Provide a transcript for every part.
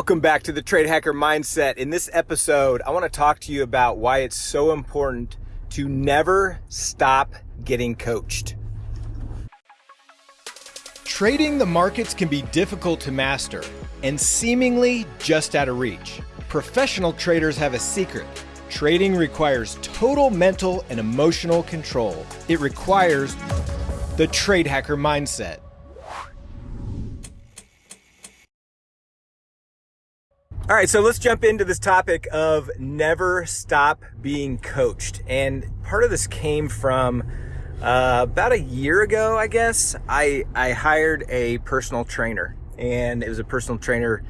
Welcome back to the Trade Hacker Mindset. In this episode, I want to talk to you about why it's so important to never stop getting coached. Trading the markets can be difficult to master and seemingly just out of reach. Professional traders have a secret. Trading requires total mental and emotional control. It requires the Trade Hacker Mindset. All right, so let's jump into this topic of never stop being coached. And part of this came from uh, about a year ago, I guess. I, I hired a personal trainer, and it was a personal trainer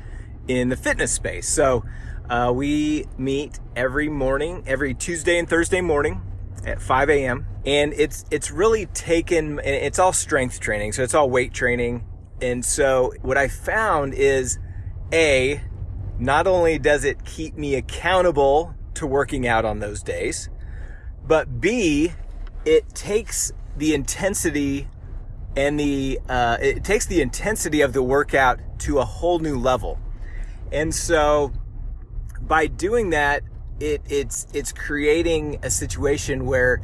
in the fitness space. So uh, we meet every morning, every Tuesday and Thursday morning at 5 a.m. And it's it's really taken. It's all strength training, so it's all weight training. And so what I found is, a not only does it keep me accountable to working out on those days, but B, it takes the intensity and the uh, it takes the intensity of the workout to a whole new level. And so by doing that, it it's it's creating a situation where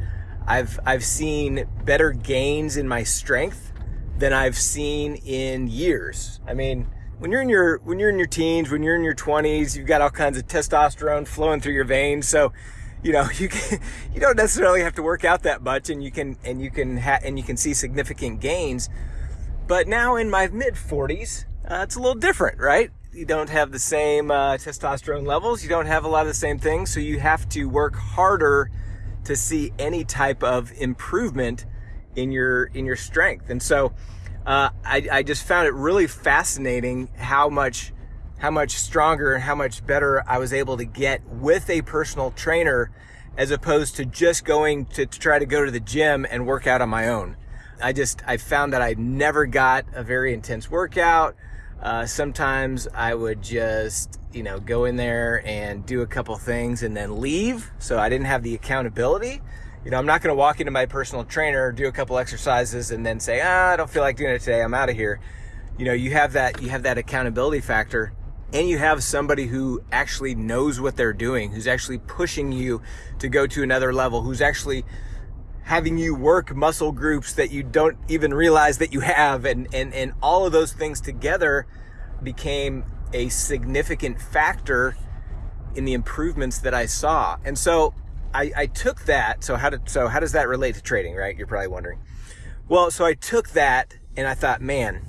I've I've seen better gains in my strength than I've seen in years. I mean, when you're in your when you're in your teens, when you're in your 20s, you've got all kinds of testosterone flowing through your veins. So, you know, you can, you don't necessarily have to work out that much, and you can and you can ha- and you can see significant gains. But now in my mid 40s, uh, it's a little different, right? You don't have the same uh, testosterone levels. You don't have a lot of the same things, so you have to work harder to see any type of improvement in your in your strength. And so uh, I, I just found it really fascinating how much how much stronger and how much better I was able to get with a personal trainer as opposed to just going to, to, try to go to the gym and work out on my own. I just, I found that I never got a very intense workout. Uh, sometimes I would just, you know, go in there and do a couple things and then leave. So I didn't have the accountability you know, I'm not going to walk into my personal trainer, do a couple exercises, and then say, ah, I don't feel like doing it today. I'm out of here. You know, you have that, you have that accountability factor and you have somebody who actually knows what they're doing, who's actually pushing you to go to another level, who's actually having you work muscle groups that you don't even realize that you have. And, and, and all of those things together became a significant factor in the improvements that I saw. And so I, I took that. So how did so how does that relate to trading? Right? You're probably wondering. Well, so I took that and I thought, man,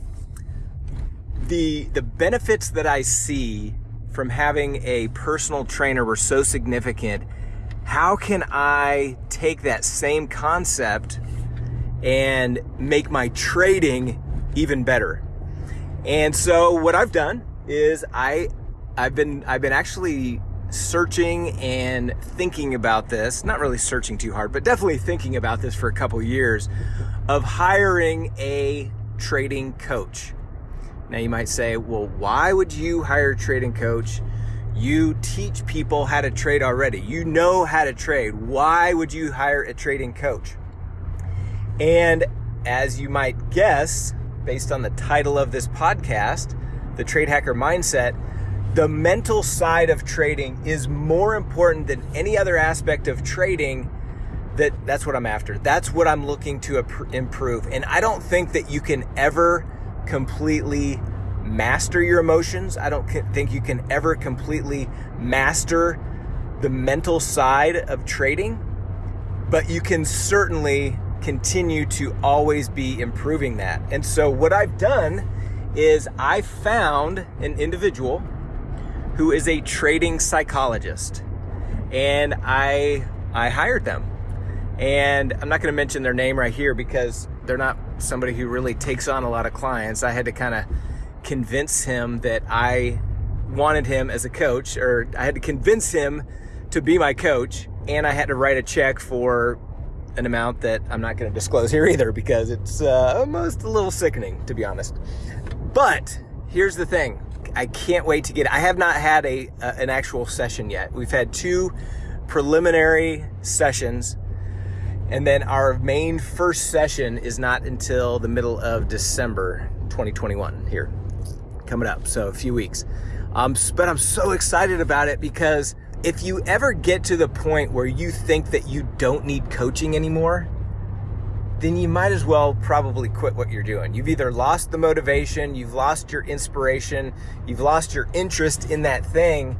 the the benefits that I see from having a personal trainer were so significant. How can I take that same concept and make my trading even better? And so what I've done is I I've been I've been actually searching and thinking about this, not really searching too hard, but definitely thinking about this for a couple years of hiring a trading coach. Now you might say, well, why would you hire a trading coach? You teach people how to trade already. You know how to trade. Why would you hire a trading coach? And as you might guess, based on the title of this podcast, The Trade Hacker Mindset, the mental side of trading is more important than any other aspect of trading that that's what I'm after. That's what I'm looking to improve. And I don't think that you can ever completely master your emotions. I don't think you can ever completely master the mental side of trading, but you can certainly continue to always be improving that. And so what I've done is I found an individual who is a trading psychologist. And I I hired them. And I'm not going to mention their name right here because they're not somebody who really takes on a lot of clients. I had to kind of convince him that I wanted him as a coach, or I had to convince him to be my coach, and I had to write a check for an amount that I'm not going to disclose here either because it's uh, almost a little sickening, to be honest. But here's the thing I can't wait to get. I have not had a, a an actual session yet. We've had two preliminary sessions, and then our main first session is not until the middle of December 2021 here coming up. So a few weeks. Um, but I'm so excited about it because if you ever get to the point where you think that you don't need coaching anymore, then you might as well probably quit what you're doing. You've either lost the motivation, you've lost your inspiration, you've lost your interest in that thing.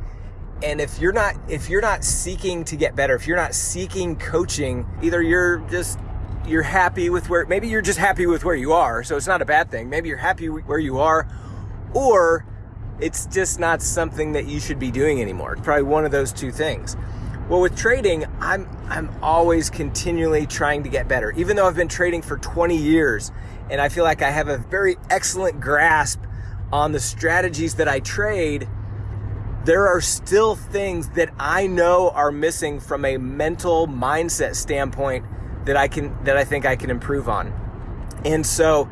And if you're not if you're not seeking to get better, if you're not seeking coaching, either you're just you're happy with where maybe you're just happy with where you are, so it's not a bad thing. Maybe you're happy where you are or it's just not something that you should be doing anymore. Probably one of those two things. Well, with trading, I'm I'm always continually trying to get better. Even though I've been trading for 20 years and I feel like I have a very excellent grasp on the strategies that I trade, there are still things that I know are missing from a mental mindset standpoint that I can that I think I can improve on. And so,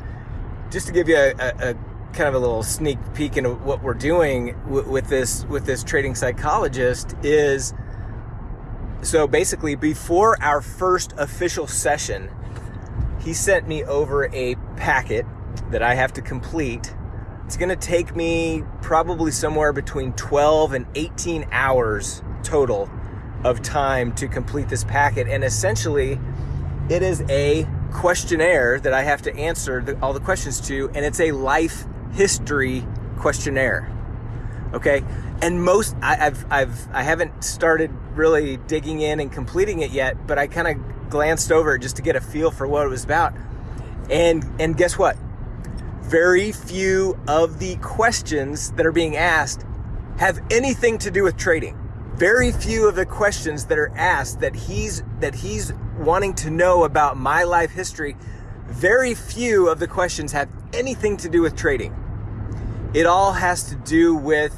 just to give you a, a, a kind of a little sneak peek into what we're doing with this with this trading psychologist is so basically before our first official session he sent me over a packet that I have to complete. It's going to take me probably somewhere between 12 and 18 hours total of time to complete this packet. And essentially it is a questionnaire that I have to answer the, all the questions to and it's a life history questionnaire. Okay, and most I, I've I've I haven't started really digging in and completing it yet, but I kind of glanced over just to get a feel for what it was about. And and guess what? Very few of the questions that are being asked have anything to do with trading. Very few of the questions that are asked that he's that he's wanting to know about my life history, very few of the questions have anything to do with trading. It all has to do with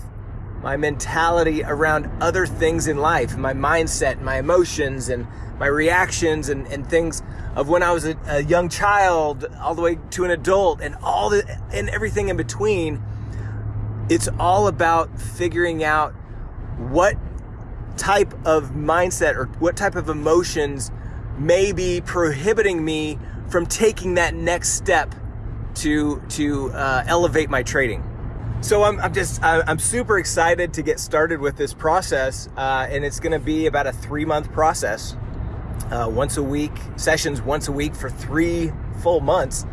my mentality around other things in life, my mindset, my emotions, and my reactions, and, and things of when I was a, a young child all the way to an adult, and all the and everything in between. It's all about figuring out what type of mindset or what type of emotions may be prohibiting me from taking that next step to to uh, elevate my trading. So I'm, I'm just I'm super excited to get started with this process, uh, and it's going to be about a three month process, uh, once a week sessions once a week for three full months,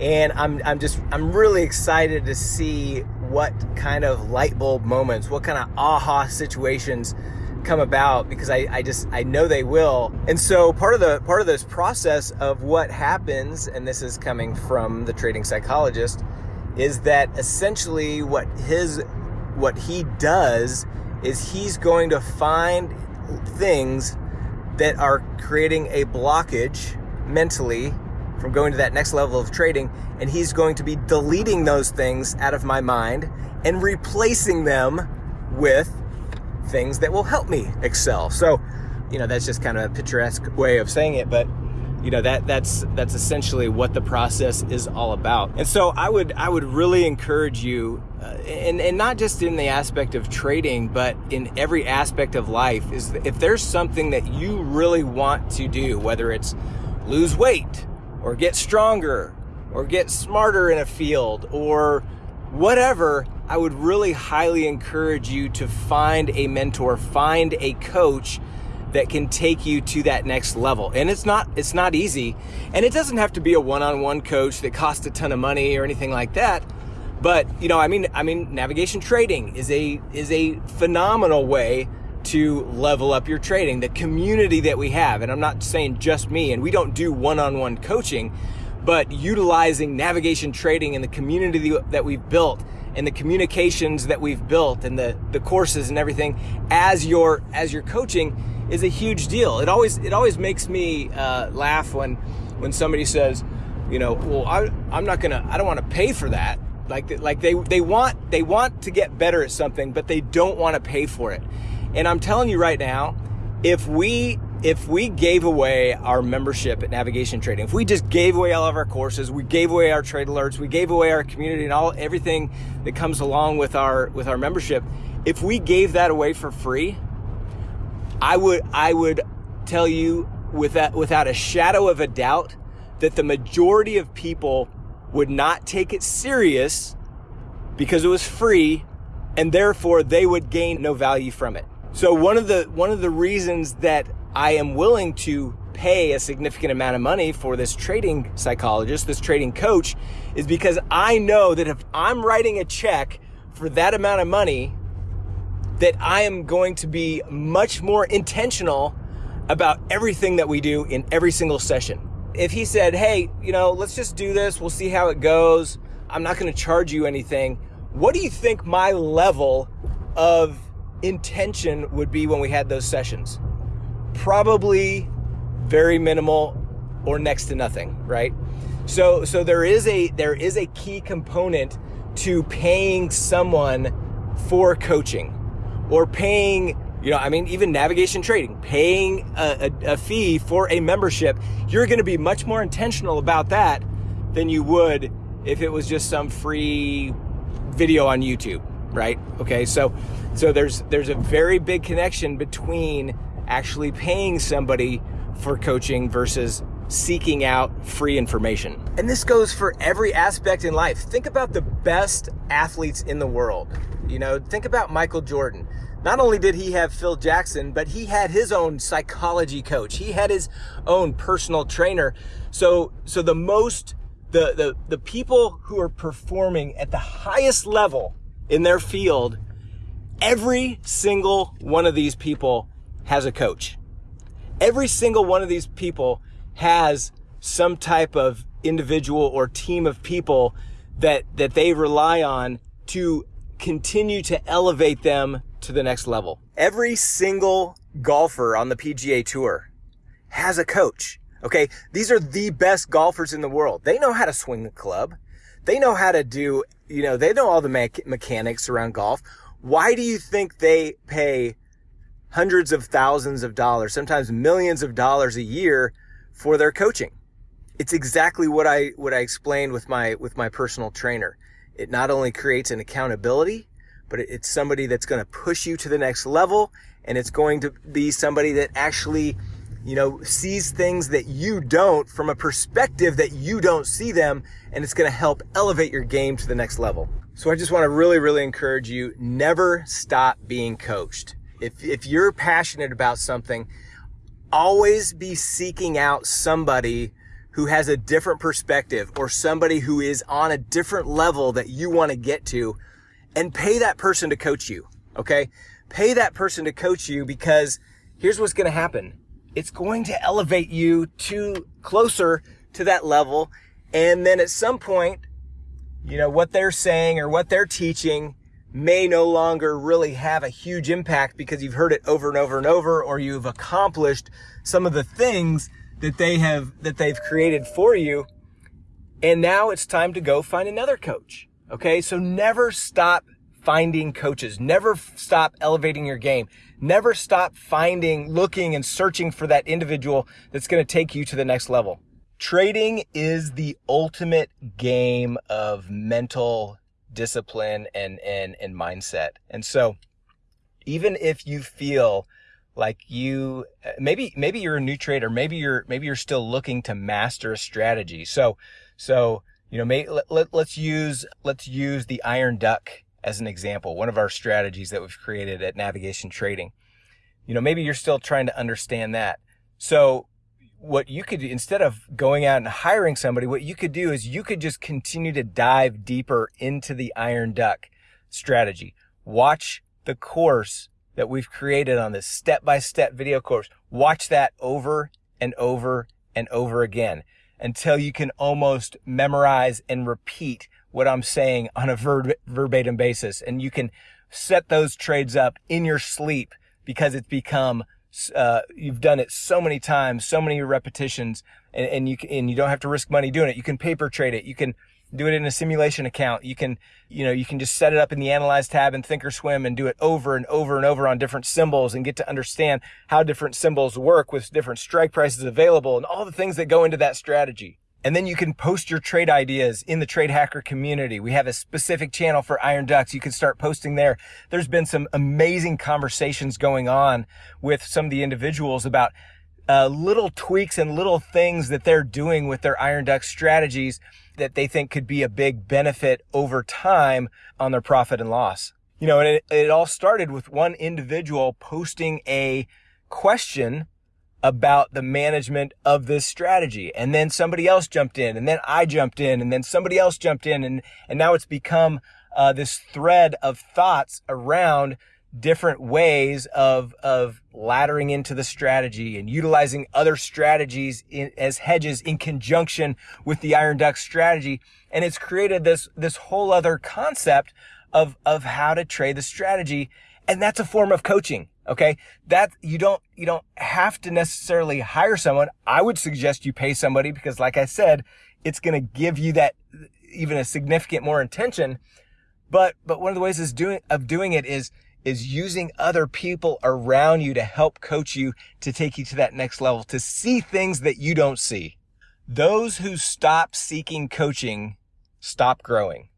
and I'm I'm just I'm really excited to see what kind of light bulb moments, what kind of aha situations come about because I, I just I know they will. And so part of the part of this process of what happens, and this is coming from the trading psychologist is that essentially what his what he does is he's going to find things that are creating a blockage mentally from going to that next level of trading and he's going to be deleting those things out of my mind and replacing them with things that will help me excel. So, you know, that's just kind of a picturesque way of saying it, but you know that that's that's essentially what the process is all about. And so i would i would really encourage you uh, and and not just in the aspect of trading but in every aspect of life is if there's something that you really want to do whether it's lose weight or get stronger or get smarter in a field or whatever i would really highly encourage you to find a mentor find a coach that can take you to that next level. And it's not it's not easy. And it doesn't have to be a one-on-one coach that costs a ton of money or anything like that. But, you know, I mean I mean navigation trading is a is a phenomenal way to level up your trading. The community that we have, and I'm not saying just me, and we don't do one-on-one coaching, but utilizing navigation trading and the community that we've built and the communications that we've built and the, the courses and everything as your as your coaching is a huge deal. It always it always makes me uh, laugh when when somebody says, you know, well, I, I'm not gonna, I don't want to pay for that. Like like they they want they want to get better at something, but they don't want to pay for it. And I'm telling you right now, if we if we gave away our membership at Navigation Trading, if we just gave away all of our courses, we gave away our trade alerts, we gave away our community and all everything that comes along with our with our membership, if we gave that away for free, I would I would tell you without without a shadow of a doubt that the majority of people would not take it serious because it was free and therefore they would gain no value from it. So one of the one of the reasons that I am willing to pay a significant amount of money for this trading psychologist, this trading coach, is because I know that if I'm writing a check for that amount of money, that I am going to be much more intentional about everything that we do in every single session. If he said, hey, you know, let's just do this, we'll see how it goes, I'm not going to charge you anything, what do you think my level of intention would be when we had those sessions? Probably very minimal or next to nothing, right? So so there is a there is a key component to paying someone for coaching or paying you know, I mean, even navigation trading, paying a, a, a fee for a membership, you're going to be much more intentional about that than you would if it was just some free video on YouTube, right? Okay, so so there's there's a very big connection between actually paying somebody for coaching versus seeking out free information. And this goes for every aspect in life. Think about the best athletes in the world. You know, think about Michael Jordan. Not only did he have Phil Jackson, but he had his own psychology coach. He had his own personal trainer. So so the most the the the people who are performing at the highest level in their field, every single one of these people has a coach. Every single one of these people has some type of individual or team of people that, that they rely on to continue to elevate them to the next level. Every single golfer on the PGA tour has a coach. Okay. These are the best golfers in the world. They know how to swing the club. They know how to do, you know, they know all the me- mechanics around golf. Why do you think they pay hundreds of thousands of dollars, sometimes millions of dollars a year for their coaching. It's exactly what I what I explained with my with my personal trainer. It not only creates an accountability, but it's somebody that's going to push you to the next level and it's going to be somebody that actually you know sees things that you don't from a perspective that you don't see them and it's going to help elevate your game to the next level. So I just want to really really encourage you never stop being coached. If if you're passionate about something, always be seeking out somebody who has a different perspective or somebody who is on a different level that you want to get to and pay that person to coach you. Okay. Pay that person to coach you because here's what's going to happen. It's going to elevate you to closer to that level. And then at some point, you know, what they're saying or what they're teaching may no longer really have a huge impact because you've heard it over and over and over, or you've accomplished some of the things that they have, that they've created for you. And now it's time to go find another coach. Okay. So never stop finding coaches. Never stop elevating your game. Never stop finding, looking and searching for that individual that's going to take you to the next level. Trading is the ultimate game of mental discipline and, and, and mindset. And so even if you feel like you uh, maybe maybe you're a new trader maybe you're maybe you're still looking to master a strategy. So so you know may, let, let, let's use let's use the iron duck as an example one of our strategies that we've created at navigation trading. You know maybe you're still trying to understand that. So what you could do instead of going out and hiring somebody, what you could do is you could just continue to dive deeper into the iron duck strategy. Watch the course that we've created on this step by step video course. Watch that over and over and over again until you can almost memorize and repeat what I'm saying on a ver- verbatim basis. And you can set those trades up in your sleep because it's become uh, you've done it so many times, so many repetitions, and, and you can, and you don't have to risk money doing it. You can paper trade it. You can do it in a simulation account. You can, you know, you can just set it up in the analyze tab in thinkorswim and do it over and over and over on different symbols and get to understand how different symbols work with different strike prices available and all the things that go into that strategy. And then you can post your trade ideas in the Trade Hacker community. We have a specific channel for Iron Ducks. You can start posting there. There's been some amazing conversations going on with some of the individuals about uh, little tweaks and little things that they're doing with their Iron Duck strategies that they think could be a big benefit over time on their profit and loss. You know, and it, it all started with one individual posting a question about the management of this strategy. And then somebody else jumped in and then I jumped in and then somebody else jumped in and, and now it's become uh, this thread of thoughts around different ways of, of laddering into the strategy and utilizing other strategies in, as hedges in conjunction with the Iron Duck strategy. And it's created this, this whole other concept of, of how to trade the strategy. And that's a form of coaching. Okay. That you don't, you don't have to necessarily hire someone. I would suggest you pay somebody because like I said, it's going to give you that even a significant more intention. But, but one of the ways is doing, of doing it is, is using other people around you to help coach you to take you to that next level, to see things that you don't see. Those who stop seeking coaching stop growing.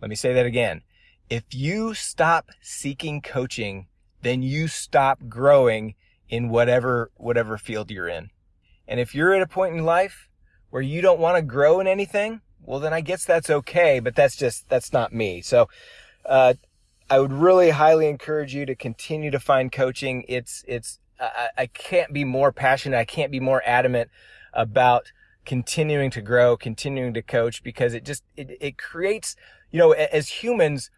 Let me say that again. If you stop seeking coaching, then you stop growing in whatever, whatever field you're in. And if you're at a point in life where you don't want to grow in anything, well, then I guess that's okay, but that's just, that's not me. So, uh, I would really highly encourage you to continue to find coaching. It's, it's, I, I can't be more passionate. I can't be more adamant about continuing to grow, continuing to coach because it just, it, it creates, you know, as humans,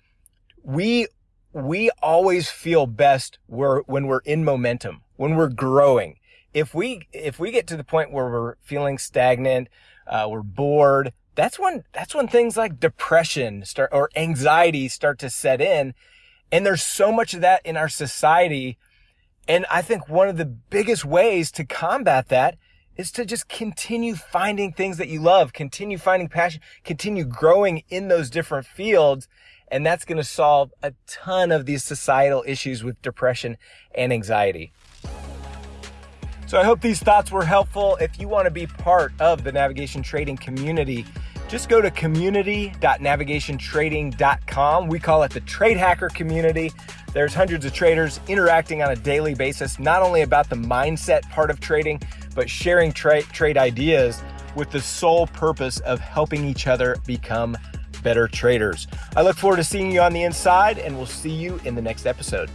we we always feel best where, when we're in momentum, when we're growing. If we, if we get to the point where we're feeling stagnant, uh, we're bored, that's when, that's when things like depression start or anxiety start to set in. And there's so much of that in our society. And I think one of the biggest ways to combat that is to just continue finding things that you love, continue finding passion, continue growing in those different fields and that's going to solve a ton of these societal issues with depression and anxiety. So I hope these thoughts were helpful. If you want to be part of the navigation trading community, just go to community.navigationtrading.com. We call it the Trade Hacker community. There's hundreds of traders interacting on a daily basis, not only about the mindset part of trading, but sharing tra trade ideas with the sole purpose of helping each other become better traders. I look forward to seeing you on the inside, and we'll see you in the next episode.